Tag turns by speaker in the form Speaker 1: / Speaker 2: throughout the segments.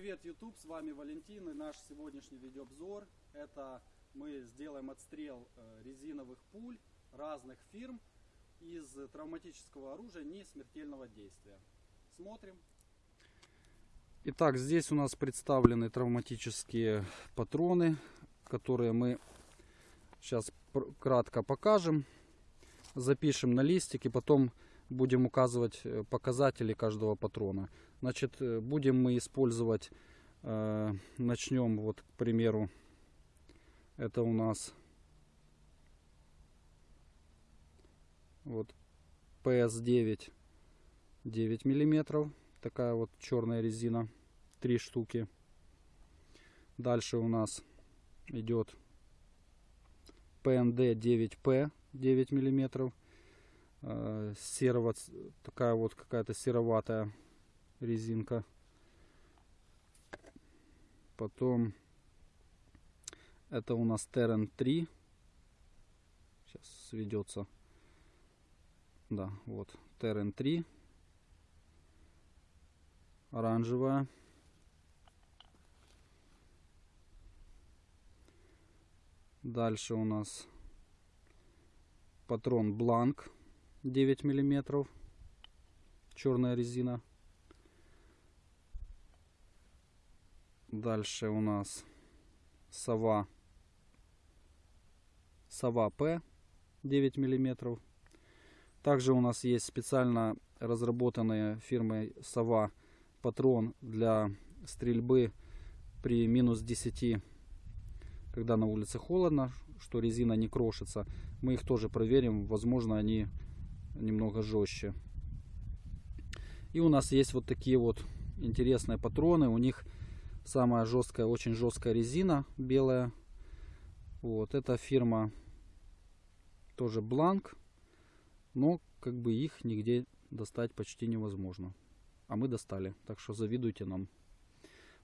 Speaker 1: Привет, YouTube, с вами Валентин и наш сегодняшний видеообзор. Это мы сделаем отстрел э, резиновых пуль разных фирм из травматического оружия не смертельного действия. Смотрим. Итак, здесь у нас представлены травматические патроны, которые мы сейчас кратко покажем, запишем на листик и потом будем указывать э, показатели каждого патрона. Значит, э, будем мы использовать, э, начнем вот, к примеру, это у нас вот PS9 9 миллиметров такая вот черная резина три штуки дальше у нас идет PND 9P 9 миллиметров э, серого такая вот какая-то сероватая резинка. Потом это у нас Terran 3 сейчас сведется. Да вот Terran 3 оранжевая. Дальше у нас патрон Бланк 9 миллиметров. Черная резина. Дальше у нас сова. Сова П 9 миллиметров. Также у нас есть специально разработанная фирмой Сова патрон для стрельбы при минус 10, когда на улице холодно, что резина не крошится. Мы их тоже проверим, возможно они немного жестче. И у нас есть вот такие вот интересные патроны. У них самая жесткая, очень жесткая резина белая. Вот, эта фирма тоже Бланк. Но как бы их нигде достать почти невозможно а мы достали. Так что завидуйте нам.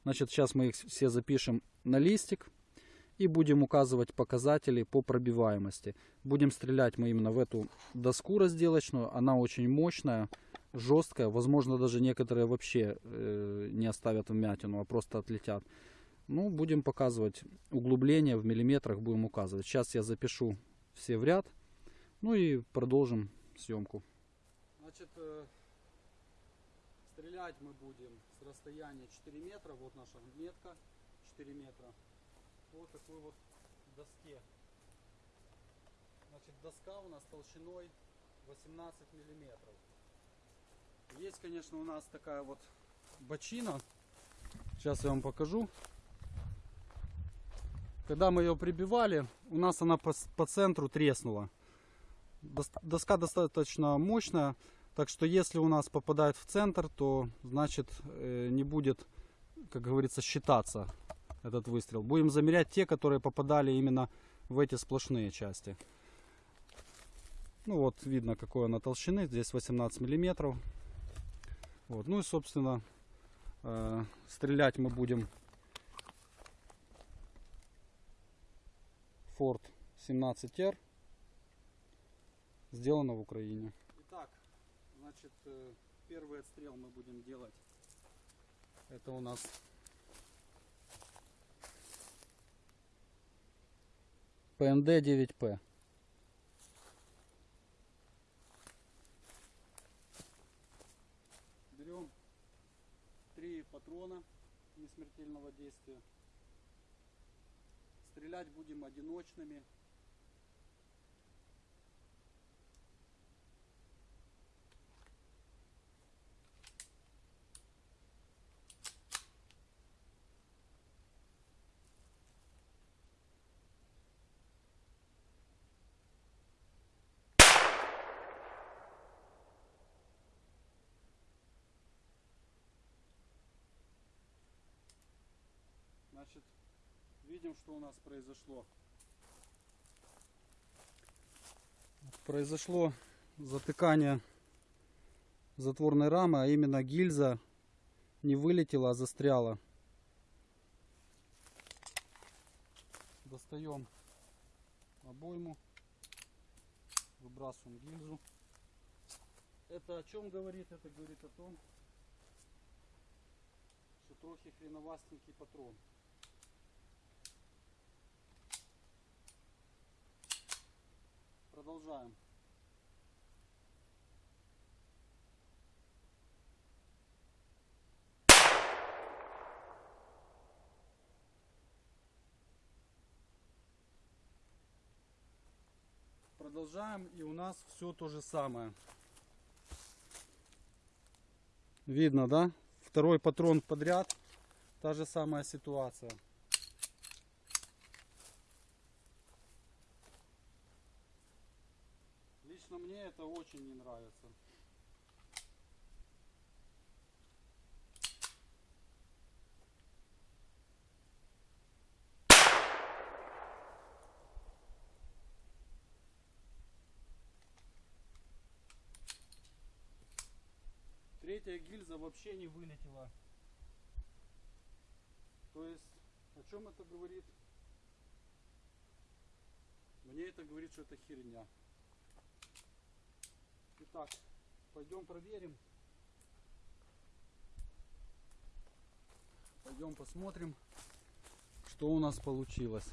Speaker 1: Значит, сейчас мы их все запишем на листик и будем указывать показатели по пробиваемости. Будем стрелять мы именно в эту доску разделочную. Она очень мощная, жесткая. Возможно, даже некоторые вообще э, не оставят вмятину, а просто отлетят. Ну, будем показывать углубление в миллиметрах, будем указывать. Сейчас я запишу все в ряд. Ну и продолжим съемку. Значит, э, Стрелять мы будем с расстояния 4 метра. Вот наша метка 4 метра. Вот такой вот доске. Значит, доска у нас толщиной 18 миллиметров. Есть, конечно, у нас такая вот бочина. Сейчас я вам покажу. Когда мы ее прибивали, у нас она по, по центру треснула. Доска достаточно мощная. Так что если у нас попадает в центр, то значит э, не будет, как говорится, считаться этот выстрел. Будем замерять те, которые попадали именно в эти сплошные части. Ну вот видно какой она толщины. Здесь 18 миллиметров. Вот. Ну и собственно э, стрелять мы будем Ford 17R. Сделано в Украине. Итак, Значит, э, первый отстрел мы будем делать. Это у нас ПНД 9П. Берем три патрона несмертельного действия. Стрелять будем одиночными Значит, видим, что у нас произошло. Произошло затыкание затворной рамы, а именно гильза не вылетела, а застряла. Достаем обойму, выбрасываем гильзу. Это о чем говорит? Это говорит о том, что трохи хреновастенький патрон. Продолжаем. Продолжаем, и у нас все то же самое. Видно, да? Второй патрон подряд. Та же самая ситуация. Лично мне это очень не нравится. Третья гильза вообще не вылетела. То есть, о чем это говорит? Мне это говорит, что это херня. Итак, пойдем проверим. Пойдем посмотрим, что у нас получилось.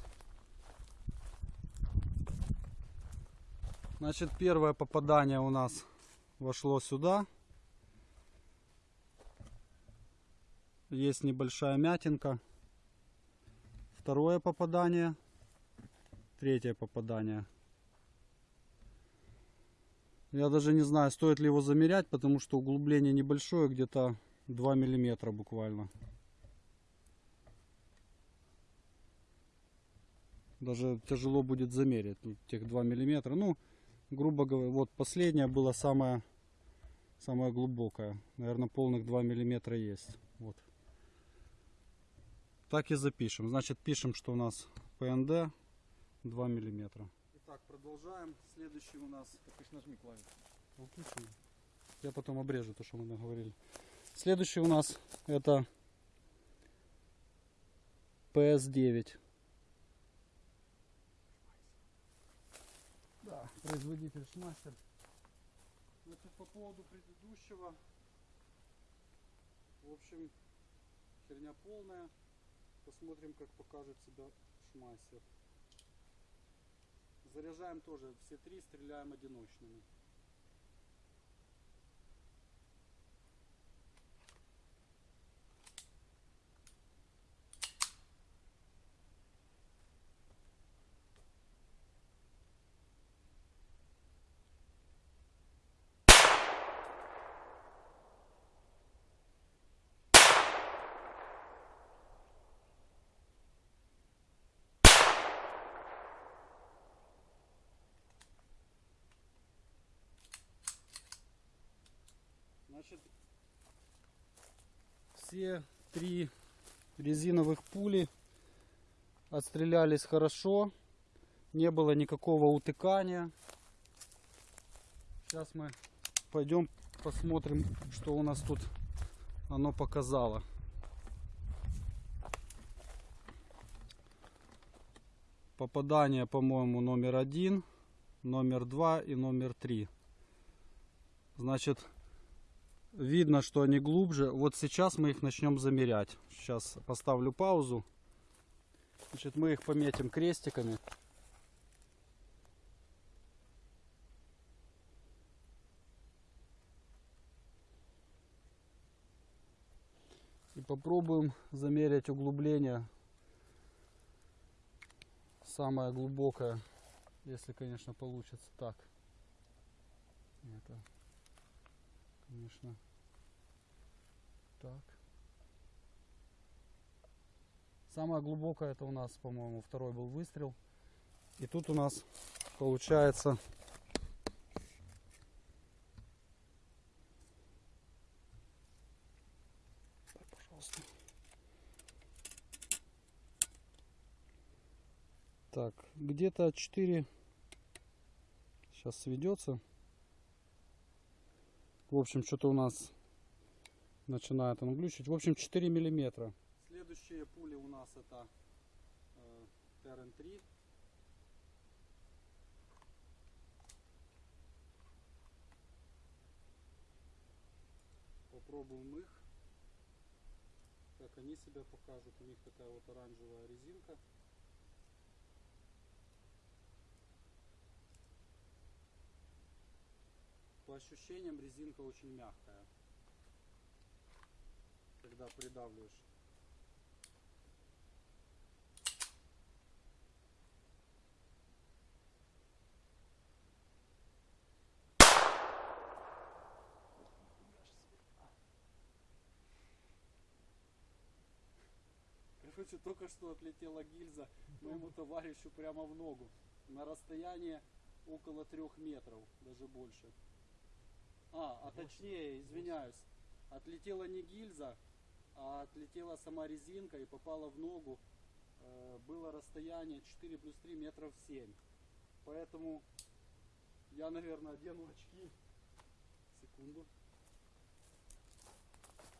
Speaker 1: Значит, первое попадание у нас вошло сюда. Есть небольшая мятинка. Второе попадание. Третье попадание. Я даже не знаю, стоит ли его замерять, потому что углубление небольшое, где-то 2 миллиметра буквально. Даже тяжело будет замерить тех 2 миллиметра. Ну, грубо говоря, вот последняя была самая, самая глубокая. Наверное, полных 2 миллиметра есть. Вот. Так и запишем. Значит, пишем, что у нас ПНД 2 миллиметра. Продолжаем. Следующий у нас
Speaker 2: Так ты ж нажми клавишу.
Speaker 1: Выключим. Я потом обрежу то, что мы наговорили. Следующий у нас это PS9. Да, производитель Шмастер. Значит, по поводу предыдущего. В общем, херня полная. Посмотрим, как покажет себя Шмастер. Заряжаем тоже все три, стреляем одиночными. Значит, все три резиновых пули отстрелялись хорошо. Не было никакого утыкания. Сейчас мы пойдем посмотрим, что у нас тут оно показало. Попадание, по-моему, номер один, номер два и номер три. Значит, видно, что они глубже. Вот сейчас мы их начнем замерять. Сейчас поставлю паузу. Значит, мы их пометим крестиками. И попробуем замерять углубление. Самое глубокое, если, конечно, получится так. Это конечно. Так. Самое глубокое это у нас, по-моему, второй был выстрел. И тут у нас получается Так, где-то 4 сейчас сведется. В общем, что-то у нас начинает он глючить. В общем, 4 миллиметра. Следующие пули у нас это э, ТРН-3. Попробуем их. как они себя покажут. У них такая вот оранжевая резинка. По ощущениям резинка очень мягкая. Когда придавливаешь. Короче, только что отлетела гильза моему товарищу прямо в ногу. На расстояние около трех метров, даже больше. А, а точнее, извиняюсь, отлетела не гильза, а отлетела сама резинка и попала в ногу. Э, Было расстояние 4 плюс 3 метров 7. Поэтому я, наверное, одену очки. Секунду.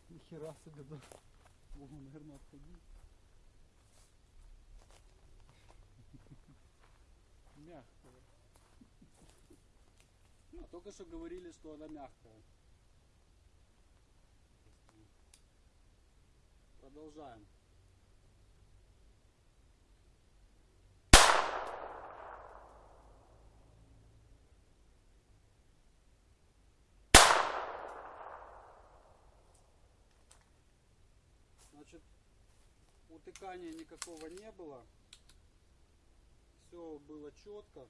Speaker 1: Нихера себе, да. Могу, наверное, отходить. Мягкая. Ну, только что говорили, что она мягкая. Продолжаем. Значит, утыкания никакого не было. Все было четко.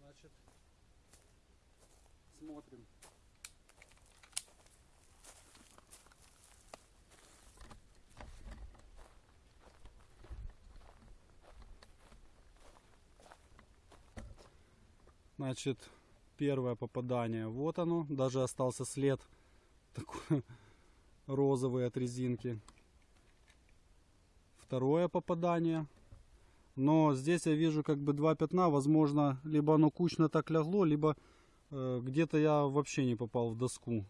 Speaker 1: Значит, смотрим. Значит, первое попадание, вот оно, даже остался след такой розовый от резинки. Второе попадание, но здесь я вижу как бы два пятна, возможно, либо оно кучно так лягло, либо э, где-то я вообще не попал в доску.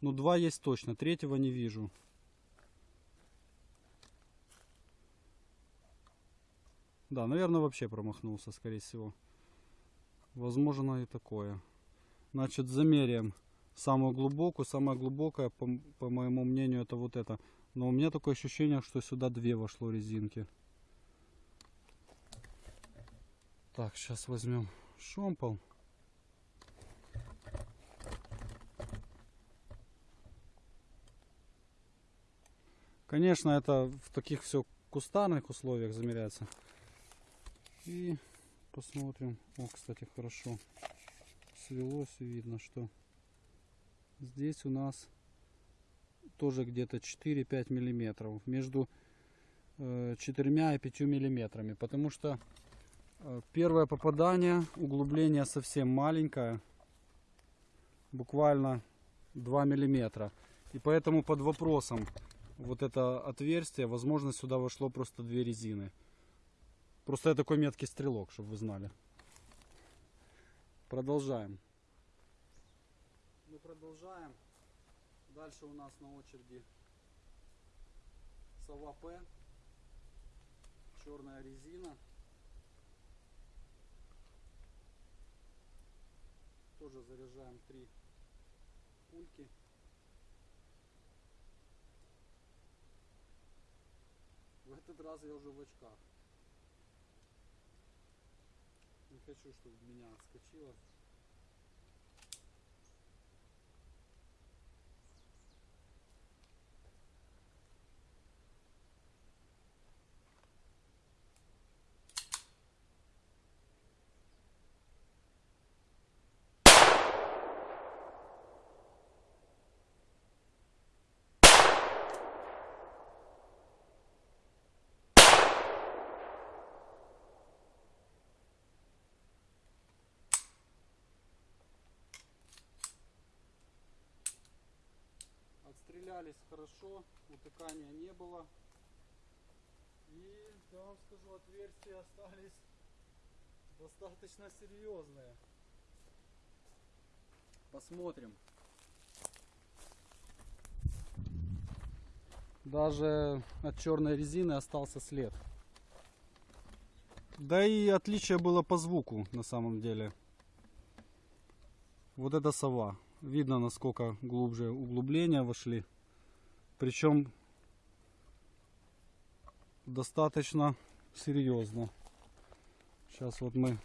Speaker 1: Ну, два есть точно, третьего не вижу. Да, наверное, вообще промахнулся, скорее всего. Возможно и такое. Значит, замеряем самую глубокую. Самая глубокая, по, по моему мнению, это вот это. Но у меня такое ощущение, что сюда две вошло резинки. Так, сейчас возьмем шомпол. Конечно, это в таких все кустарных условиях замеряется. И посмотрим. О, кстати, хорошо. Свелось и видно, что здесь у нас тоже где-то 4-5 миллиметров между э, 4 и 5 миллиметрами потому что э, первое попадание углубление совсем маленькое буквально 2 миллиметра. И поэтому под вопросом вот это отверстие возможно сюда вошло просто две резины просто я такой меткий стрелок чтобы вы знали. Продолжаем. Мы продолжаем. Дальше у нас на очереди сова П. Черная резина. Тоже заряжаем три пульки. В этот раз я уже в очках не хочу чтобы меня отскочило Отстрелялись хорошо, утыкания не было. И я вам скажу, отверстия остались достаточно серьезные. Посмотрим. Даже от черной резины остался след. Да и отличие было по звуку на самом деле. Вот эта сова. Видно, насколько глубже углубления вошли. Причем достаточно серьезно. Сейчас вот мы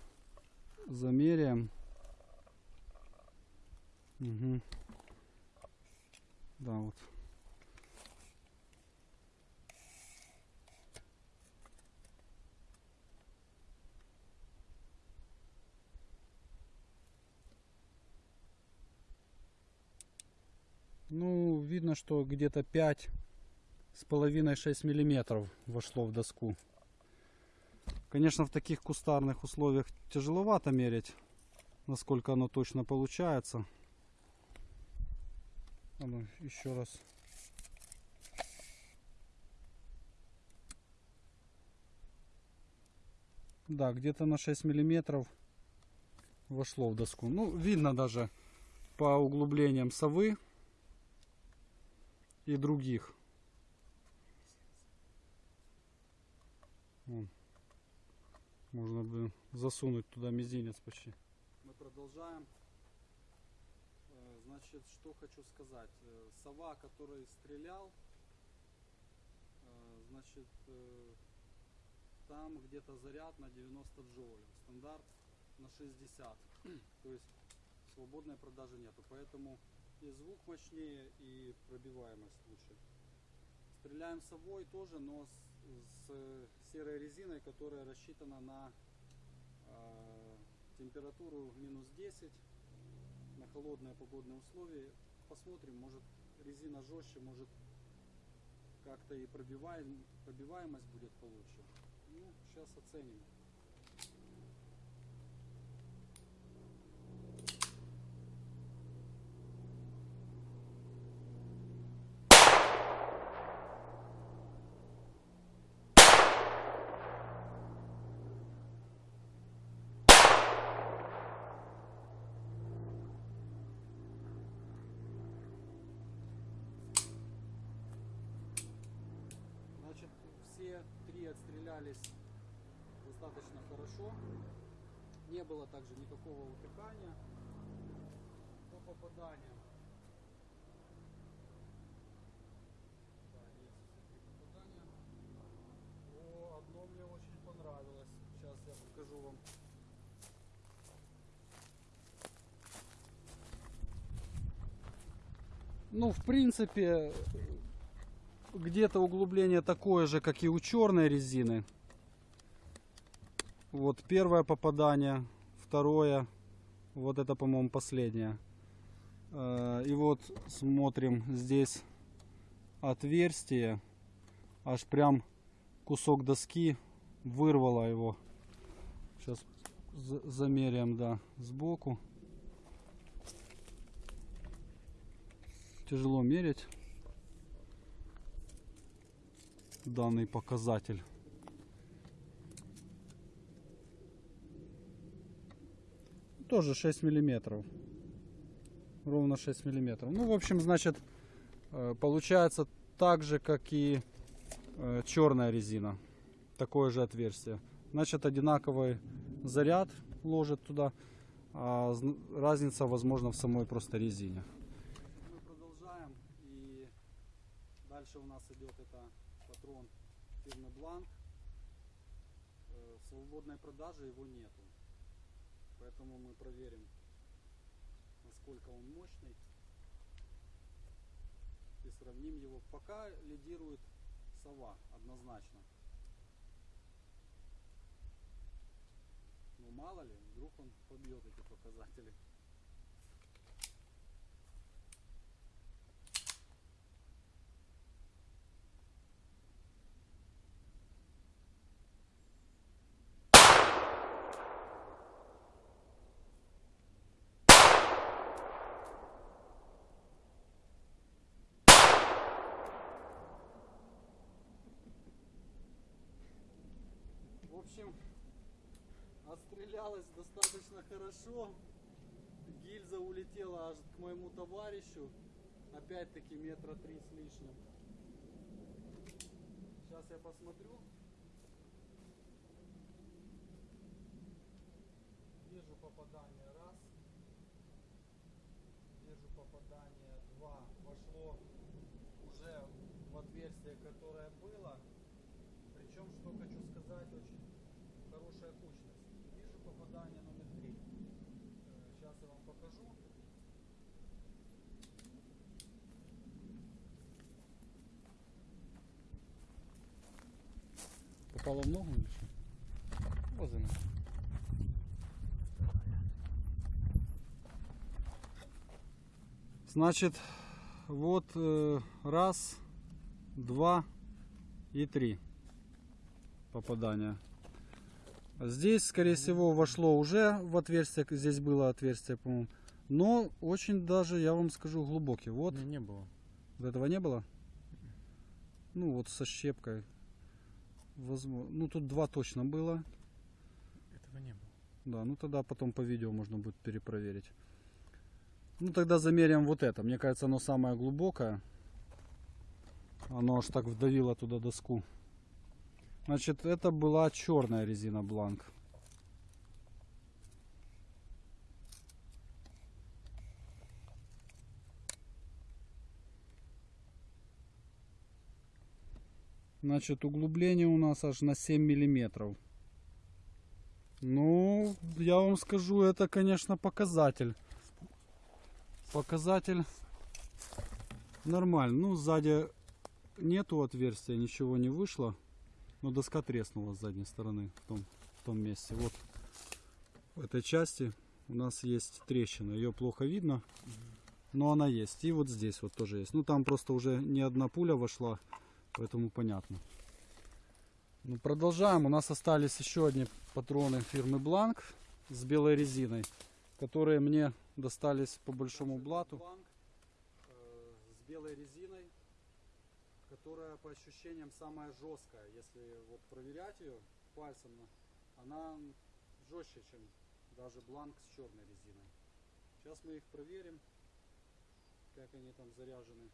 Speaker 1: замеряем. Угу. Да, вот. Ну, видно, что где-то 5 с половиной 6 миллиметров вошло в доску. Конечно, в таких кустарных условиях тяжеловато мерить, насколько оно точно получается. А ну, еще раз. Да, где-то на 6 миллиметров вошло в доску. Ну, видно даже по углублениям совы и других. Вон. Можно бы засунуть туда мизинец почти. Мы продолжаем. Э, Значит, что хочу сказать. Э, Сова, который стрелял, э, значит, там где-то заряд на 90 джоулей. Стандарт на 60. То есть свободной продажи нету. Поэтому и звук мощнее, и пробиваемость лучше. Стреляем совой тоже, но с, с серой резиной, которая рассчитана на э, температуру минус 10, на холодные погодные условия. Посмотрим, может резина жестче, может как-то и пробиваем, пробиваемость будет получше. Ну, сейчас оценим. Хорошо. Не было также никакого утыкания по попаданиям. О, одно мне очень понравилось. Сейчас я покажу вам. Ну, в принципе, где-то углубление такое же, как и у черной резины. Вот первое попадание, второе, вот это, по-моему, последнее. Э, И вот смотрим здесь отверстие, аж прям кусок доски вырвало его. Сейчас замеряем, да, сбоку. Тяжело мерить данный показатель. Тоже 6 миллиметров. Ровно 6 миллиметров. Ну, в общем, значит, э, получается так же, как и черная резина. Такое же отверстие. Значит, одинаковый заряд ложит туда. А зн- разница, возможно, в самой просто резине. Мы продолжаем. И дальше у нас идет это патрон фирмы Бланк. Э, В свободной продаже его нету. Поэтому мы проверим, насколько он мощный. И сравним его. Пока лидирует сова однозначно. Ну мало ли, вдруг он побьет эти показатели. Общем, отстрелялась достаточно хорошо. Гильза улетела аж к моему товарищу. Опять-таки метра три с лишним. Сейчас я посмотрю. попадание раз. Вижу попадание два. Вошло уже в отверстие, которое было. Причем, что хочу сказать, очень хорошая кучность. Вижу попадание номер три. Сейчас я вам покажу. Попало в ногу или? Вот она. Значит, вот э, раз, два и три попадания. Здесь, скорее всего, вошло уже в отверстие. Здесь было отверстие, по-моему. Но очень даже, я вам скажу, глубокий. Вот,
Speaker 2: Не, не было.
Speaker 1: этого не было. Ну, вот со щепкой. Возможно. Ну, тут два точно было.
Speaker 2: Этого не было.
Speaker 1: Да, ну тогда потом по видео можно будет перепроверить. Ну тогда замеряем вот это. Мне кажется, оно самое глубокое. Оно аж так вдавило туда доску. Значит, это была черная резина бланк. Значит, углубление у нас аж на 7 миллиметров. Ну, я вам скажу, это, конечно, показатель. Показатель нормальный. Ну, сзади нету отверстия, ничего не вышло. Но доска треснула с задней стороны в том, в том месте. Вот в этой части у нас есть трещина. Ее плохо видно, но она есть. И вот здесь вот тоже есть. Ну, там просто уже не одна пуля вошла, поэтому понятно. Ну, продолжаем. У нас остались еще одни патроны фирмы Бланк с белой резиной, которые мне достались по большому блату. э, с белой резиной, которая по ощущениям самая жесткая. Если вот проверять ее пальцем, она жестче, чем даже бланк с черной резиной. Сейчас мы их проверим, как они там заряжены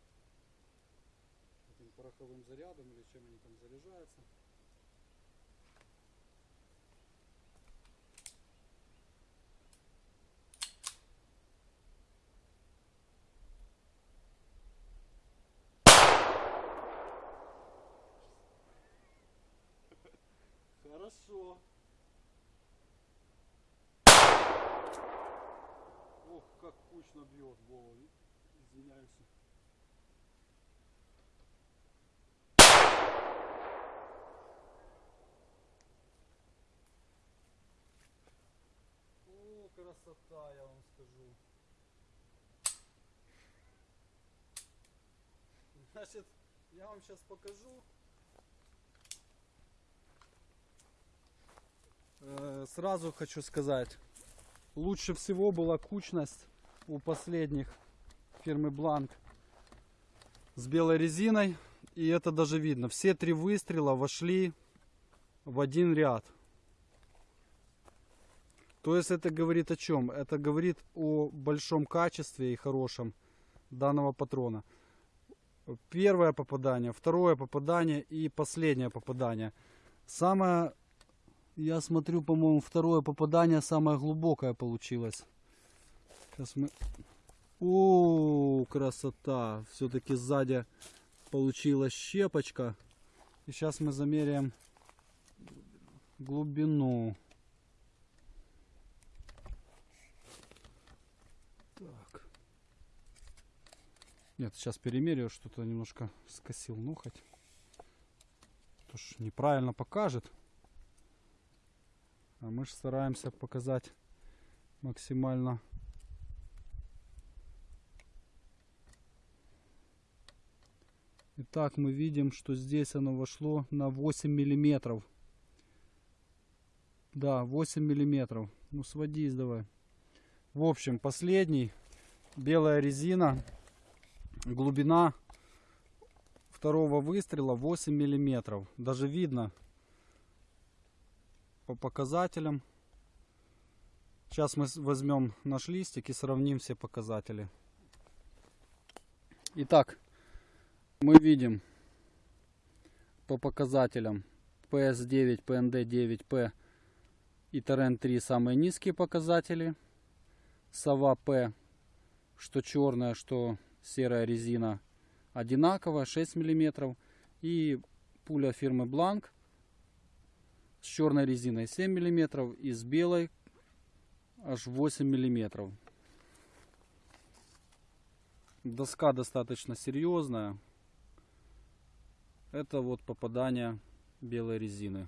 Speaker 1: этим пороховым зарядом или чем они там заряжаются. Хорошо. Ох, как кучно бьет Вова. Извиняюсь. О, красота, я вам скажу. Значит, я вам сейчас покажу. Э, Сразу хочу сказать, лучше всего была кучность у последних фирмы Бланк с белой резиной. И это даже видно. Все три выстрела вошли в один ряд. То есть это говорит о чем? Это говорит о большом качестве и хорошем данного патрона. Первое попадание, второе попадание и последнее попадание. Самое, я смотрю, по-моему, второе попадание самое глубокое получилось. Сейчас мы... О, красота! Все-таки сзади получилась щепочка. И сейчас мы замеряем глубину. Нет, сейчас перемерю, что-то немножко скосил нухоть. То ж неправильно покажет. А мы же стараемся показать максимально Итак, мы видим, что здесь оно вошло на 8 миллиметров. Да, 8 миллиметров. Ну, сводись давай. В общем, последний. Белая резина. Глубина второго выстрела 8 миллиметров. Даже видно по показателям. Сейчас мы возьмем наш листик и сравним все показатели. Итак, мы видим по показателям PS9, PND9, P И Терен 3 самые низкие показатели. Сова П, что черная, что серая резина одинаковая, 6 мм. И пуля фирмы Бланк с черной резиной 7 мм и с белой аж 8 миллиметров. Доска достаточно серьезная. Это вот попадание белой резины.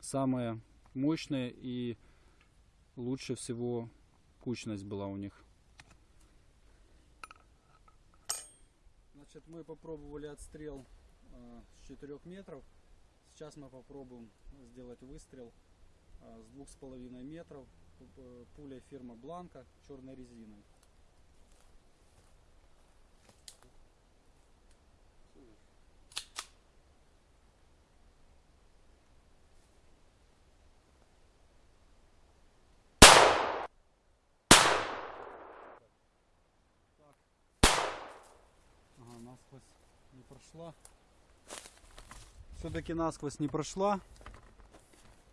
Speaker 1: Самые мощные и лучше всего кучность была у них. Значит, мы попробовали отстрел э, с 4 метров. Сейчас мы попробуем сделать выстрел э, с двух с половиной метров э, пуля фирма Бланка черной резиной. Насквозь не прошла. Все-таки насквозь не прошла.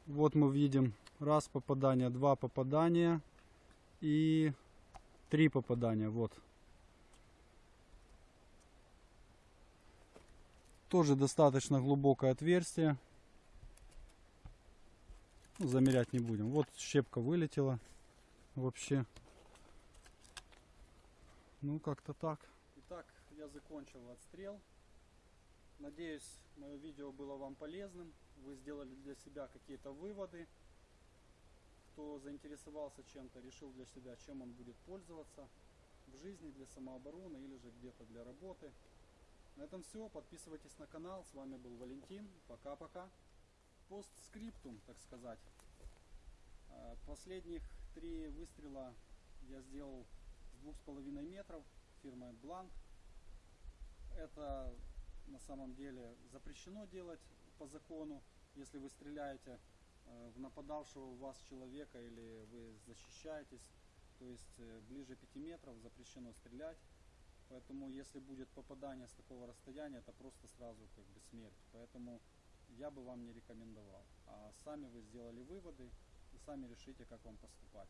Speaker 1: Вот мы видим раз попадание, два попадания и три попадания. Вот. Тоже достаточно глубокое отверстие. Замерять не будем. Вот щепка вылетела. Вообще. Ну, как-то так. Я закончил отстрел. Надеюсь, мое видео было вам полезным. Вы сделали для себя какие-то выводы. Кто заинтересовался чем-то, решил для себя, чем он будет пользоваться в жизни для самообороны или же где-то для работы. На этом все. Подписывайтесь на канал. С вами был Валентин. Пока-пока. Постскриптум, так сказать. Э, Последних три выстрела я сделал с двух с половиной метров фирмой Blank. Это на самом деле запрещено делать по закону, если вы стреляете э, в нападавшего в вас человека или вы защищаетесь, то есть э, ближе 5 метров запрещено стрелять. Поэтому если будет попадание с такого расстояния, это просто сразу как бы смерть. Поэтому я бы вам не рекомендовал. А сами вы сделали выводы и сами решите, как вам поступать.